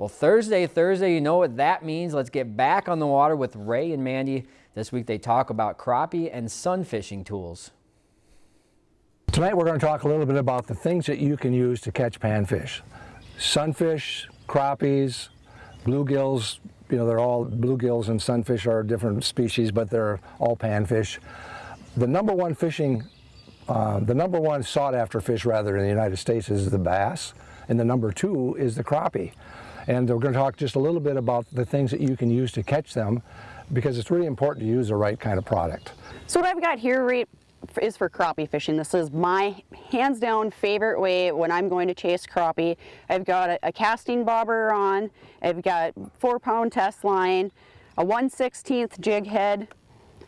Well, Thursday, Thursday, you know what that means. Let's get back on the water with Ray and Mandy. This week they talk about crappie and sun fishing tools. Tonight we're going to talk a little bit about the things that you can use to catch panfish. Sunfish, crappies, bluegills, you know, they're all bluegills and sunfish are different species, but they're all panfish. The number one fishing, uh, the number one sought after fish rather in the United States is the bass, and the number two is the crappie. And we're going to talk just a little bit about the things that you can use to catch them because it's really important to use the right kind of product. So what I've got here right is for crappie fishing. This is my hands down favorite way when I'm going to chase crappie. I've got a, a casting bobber on, I've got four pound test line, a 1 16th jig head,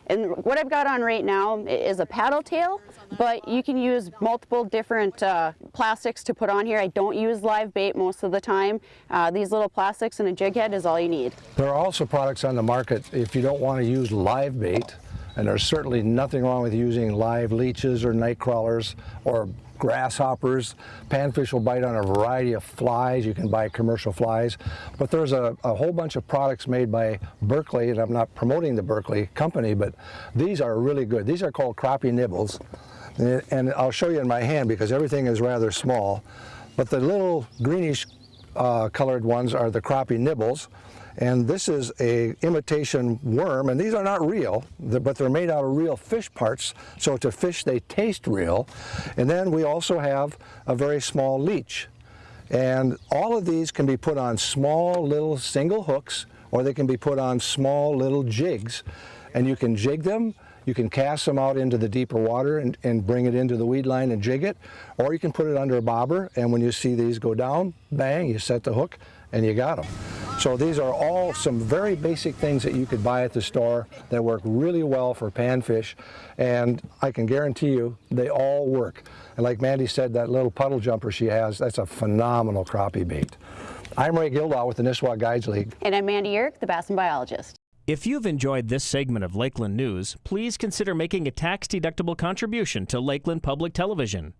and what I've got on right now is a paddle tail, but you can use multiple different uh, plastics to put on here. I don't use live bait most of the time. Uh, these little plastics and a jig head is all you need. There are also products on the market if you don't want to use live bait and there's certainly nothing wrong with using live leeches or night crawlers or grasshoppers. Panfish will bite on a variety of flies. You can buy commercial flies. But there's a, a, whole bunch of products made by Berkley, and I'm not promoting the Berkley company, but these are really good. These are called crappie nibbles. And I'll show you in my hand because everything is rather small. But the little greenish uh, colored ones are the crappie nibbles. And this is a imitation worm, and these are not real, but they're made out of real fish parts, so to fish they taste real. And then we also have a very small leech. And all of these can be put on small little single hooks, or they can be put on small little jigs. And you can jig them, you can cast them out into the deeper water and, and bring it into the weed line and jig it, or you can put it under a bobber, and when you see these go down, bang, you set the hook, and you got them. So these are all some very basic things that you could buy at the store that work really well for panfish and I can guarantee you they all work. And like Mandy said, that little puddle jumper she has, that's a phenomenal crappie bait. I'm Ray Gildahl with the Nisswa Guides League. And I'm Mandy Uhrich, the Bass and Biologist. If you've enjoyed this segment of Lakeland News, please consider making a tax-deductible contribution to Lakeland Public Television.